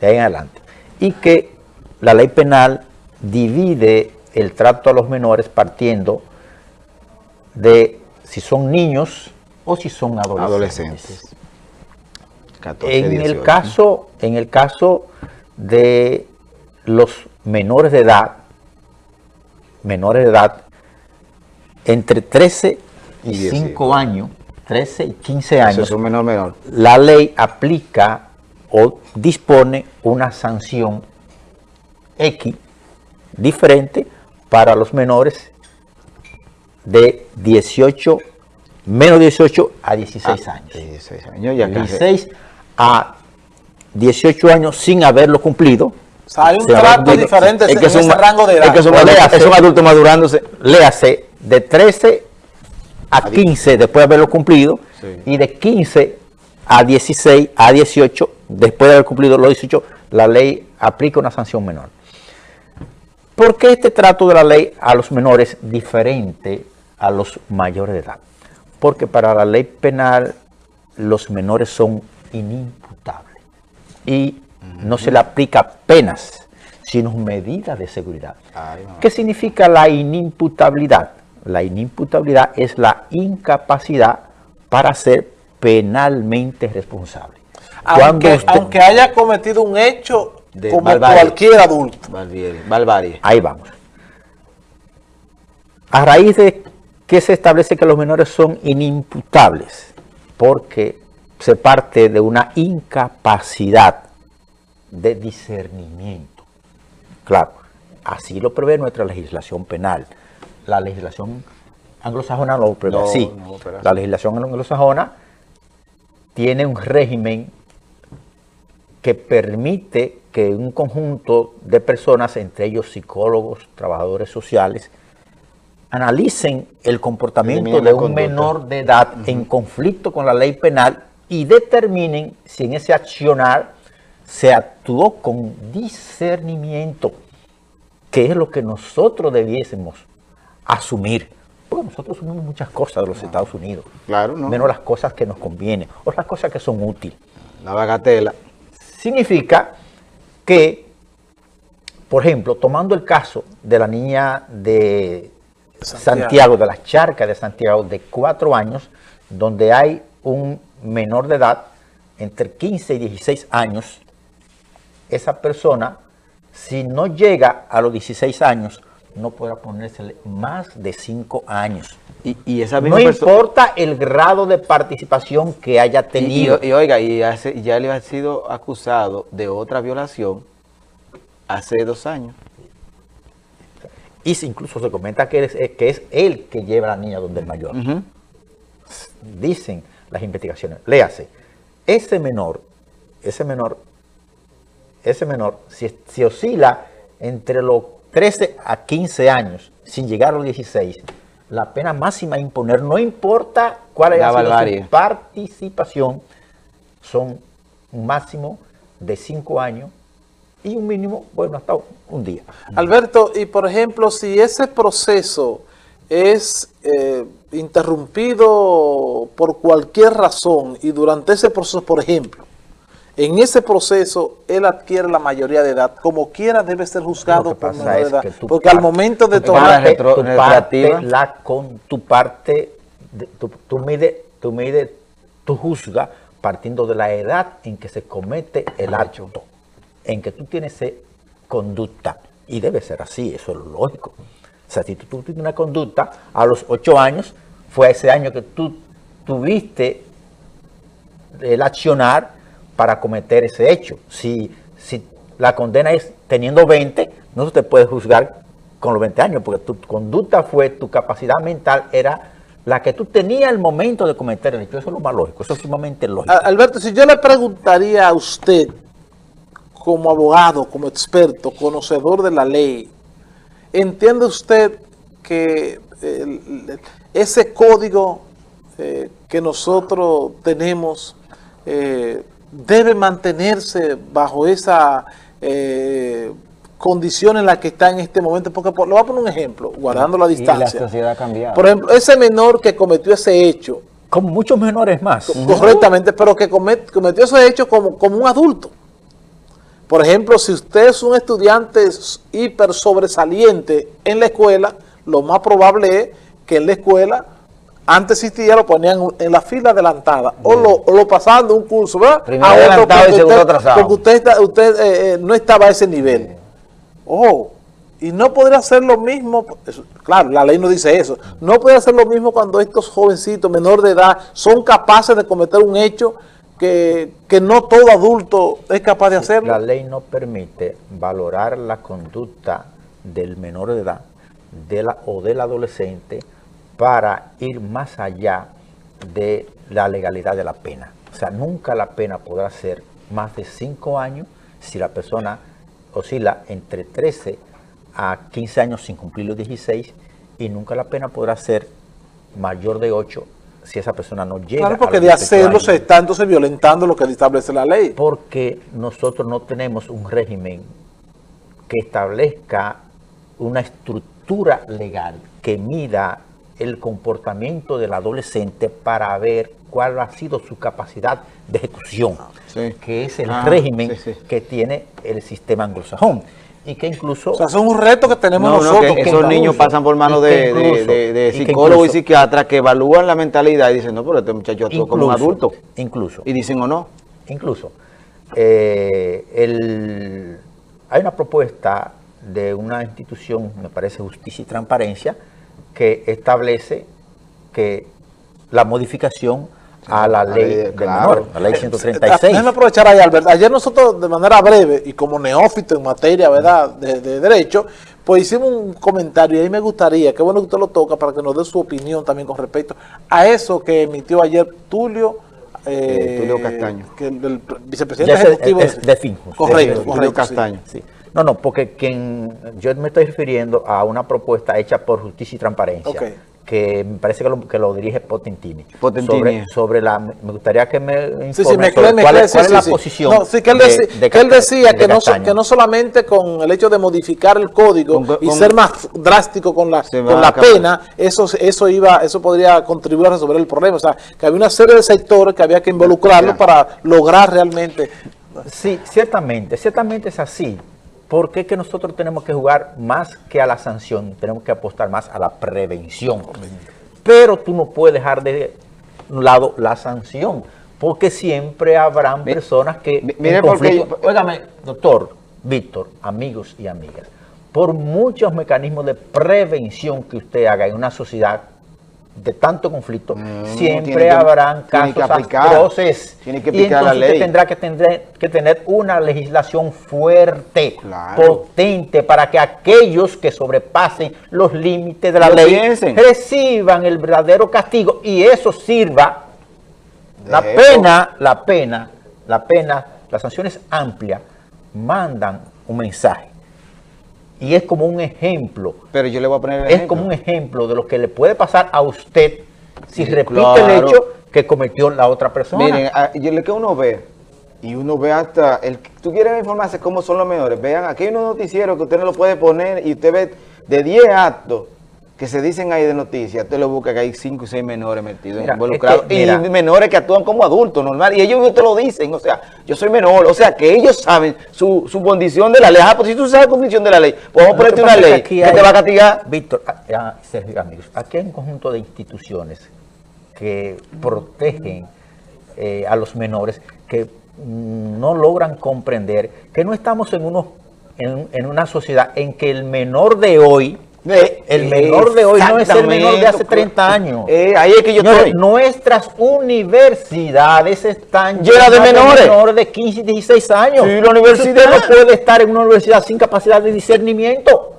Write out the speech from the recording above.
de ahí en adelante. Y que la ley penal divide el trato a los menores partiendo de si son niños o si son adolescentes. en, el caso, en el caso de los menores de edad, menores de edad, entre 13 y, 5 años, 13 y 15 años, menor, menor. la ley aplica o dispone una sanción X diferente para los menores de 18, menos 18 a 16 ah, años. 16 años, ya 16 a 18 años sin haberlo cumplido. Hay un trato diferente es que en ese rango de edad. Es que es un adulto madurándose. Léase de 13 a 15 después de haberlo cumplido y de 15 a 16 a 18 después de haber cumplido los 18 la ley aplica una sanción menor. ¿Por qué este trato de la ley a los menores diferente a los mayores de edad? Porque para la ley penal los menores son inimputables y no se le aplica penas, sino medidas de seguridad. ¿Qué significa la inimputabilidad? La inimputabilidad es la incapacidad para ser penalmente responsable. aunque haya cometido un hecho como cualquier adulto. Ahí vamos. A raíz de que se establece que los menores son inimputables, porque se parte de una incapacidad de discernimiento. Claro, así lo prevé nuestra legislación penal. La legislación anglosajona no lo prevé así. la legislación anglosajona tiene un régimen que permite que un conjunto de personas, entre ellos psicólogos, trabajadores sociales, analicen el comportamiento de un menor de edad en conflicto con la ley penal y determinen si en ese accionar se actuó con discernimiento, que es lo que nosotros debiésemos asumir. Porque nosotros asumimos muchas cosas de los Estados Unidos, claro, menos las cosas que nos convienen, o las cosas que son útiles. La bagatela. Significa que, por ejemplo, tomando el caso de la niña de Santiago. de las charcas de Santiago, de cuatro años, donde hay un menor de edad, entre 15 y 16 años, esa persona, si no llega a los 16 años, no podrá ponerse más de 5 años. Y, esa no importa el grado de participación que haya tenido. Y, oiga, y ya le ha sido acusado de otra violación hace dos años. Y incluso se comenta que es, que es él que lleva a la niña donde el mayor. Dicen las investigaciones. Léase, ese menor, ese menor, ese menor, si, si oscila entre los 13 a 15 años, sin llegar a los 16, la pena máxima a imponer, no importa cuál haya sido su participación, son un máximo de 5 años y un mínimo, bueno, hasta un día. Alberto, y por ejemplo, si ese proceso es eh, interrumpido por cualquier razón y durante ese proceso, por ejemplo, en ese proceso él adquiere la mayoría de edad, como quiera debe ser juzgado por menor edad, porque al momento de tomar tu parte, la con tu parte, tu, tu mide, tu mide, tu juzga partiendo de la edad en que se comete el acto, en que tú tienes conducta, y debe ser así, eso es lógico. O sea, si tú tienes una conducta a los ocho años, fue ese año que tú tuviste el accionar para cometer ese hecho. Si, si la condena es teniendo 20, no se te puede juzgar con los 20 años, porque tu conducta fue, tu capacidad mental era la que tú tenías al momento de cometer el hecho. Eso es lo más lógico, eso es sumamente lógico. Alberto, si yo le preguntaría a usted, como abogado, como experto, conocedor de la ley, ¿entiende usted que ese código eh, que nosotros tenemos eh, debe mantenerse bajo esa eh, condición en la que está en este momento, porque lo voy a poner un ejemplo, guardando la distancia. sociedad ha cambiado. Por ejemplo, ese menor que cometió ese hecho. Como muchos menores más. Correctamente, pero que cometió ese hecho como, como un adulto. Por ejemplo, si usted es un estudiante hiper sobresaliente en la escuela, lo más probable es que en la escuela antes existía, lo ponían en la fila adelantada o lo, o lo pasaban de un curso, ¿verdad? Primero adelantado y segundo atrasado. Porque usted, usted eh, eh, no estaba a ese nivel. Oh, y no podría ser lo mismo, claro, la ley no dice eso, no puede ser lo mismo cuando estos jovencitos menor de edad son capaces de cometer un hecho que, que no todo adulto es capaz de hacerlo. La ley no permite valorar la conducta del menor de edad de la, o del adolescente para ir más allá de la legalidad de la pena. O sea, nunca la pena podrá ser más de 5 años si la persona oscila entre 13 a 15 años sin cumplir los 16 y nunca la pena podrá ser mayor de 8 si esa persona no llega Claro, porque de hacerlo se está entonces violentando lo que establece la ley. Porque nosotros no tenemos un régimen que establezca una estructura legal que mida el comportamiento del adolescente para ver cuál ha sido su capacidad de ejecución, ah, que es el ah, régimen que tiene el sistema anglosajón. Y que incluso... O sea, es un reto que tenemos nosotros. que esos niños pasan por manos de, psicólogos y, psiquiatras que evalúan la mentalidad y dicen, no, pero este muchacho actúa como un adulto. Incluso. Y dicen o no. Incluso. Eh, el, hay una propuesta de una institución, me parece Justicia y Transparencia, que establece que la modificación a la ley de menor, la ley 136. Déjame aprovechar ahí, Albert. Ayer nosotros, de manera breve y como neófito en materia ¿verdad? De, derecho, pues hicimos un comentario y ahí me gustaría, qué bueno que usted lo toca para que nos dé su opinión también con respecto a eso que emitió ayer Tulio. Eh, Tulio Castaño. Que el, vicepresidente ejecutivo. Es, de. Correcto, Tulio Castaño. Sí. No, no, porque quien yo me estoy refiriendo a una propuesta hecha por Justicia y Transparencia, que me parece que lo, que lo dirige Potentini. Potentini. Sobre, sobre, la, me gustaría que me informe sí, sí, me sobre me cuál, es, cuál es la posición no, sí, que él, de, que él decía que no, que no solamente con el hecho de modificar el código con, y ser más drástico con la, con la pena, eso, eso, iba, eso podría contribuir a resolver el problema. O sea, que había una serie de sectores que había que involucrarlos para lograr realmente... Sí, ciertamente, ciertamente es así. ¿Por qué que nosotros tenemos que jugar más que a la sanción? Tenemos que apostar más a la prevención. Pero tú no puedes dejar de un lado la sanción, porque siempre habrán personas que... Mire, porque... Óigame, doctor, Víctor, amigos y amigas, por muchos mecanismos de prevención que usted haga en una sociedad de tanto conflicto, siempre habrán casos atroces. Tiene que y entonces la ley. usted tendrá que tener, que tener una legislación fuerte, potente, para que aquellos que sobrepasen los límites de la ley reciban el verdadero castigo y eso sirva. la pena, la pena, la pena, las sanciones amplias mandan un mensaje y es como un ejemplo. Pero yo le voy a poner el Es como un ejemplo de lo que le puede pasar a usted si repite el hecho que cometió la otra persona. Miren, yo le que uno ve, y uno ve hasta, el tú quieres informarse cómo son los menores, vean, aquí hay unos noticieros que usted no lo puede poner y usted ve de 10 actos que se dicen ahí de noticias, usted lo busca que hay 5 o 6 menores metidos, involucrados, y menores que actúan como adultos, normal, y ellos te lo dicen, o sea, yo soy menor, o sea, que ellos saben su, su condición de la ley, ah, pues si tú sabes la condición de la ley, pues vamos a ponerte una ley que, te va a castigar. Víctor, ah, Sergio, amigos, aquí hay un conjunto de instituciones que protegen eh, a los menores que no logran comprender que no estamos en, unos, en, en una sociedad en que el menor de hoy el menor de hoy no es el menor de hace 30 años. Eh, ahí es que yo estoy. Nuestras universidades están llenas de menores. de menores de 15 y 16 años. Sí, la universidad no puede estar en una universidad sin capacidad de discernimiento.